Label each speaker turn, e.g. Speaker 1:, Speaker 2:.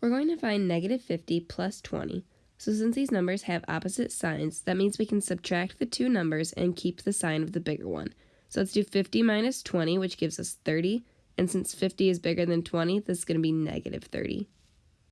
Speaker 1: We're going to find negative 50 plus 20. So since these numbers have opposite signs, that means we can subtract the two numbers and keep the sign of the bigger one. So let's do 50 minus 20, which gives us 30. And since 50 is bigger than 20, this is going to be negative 30.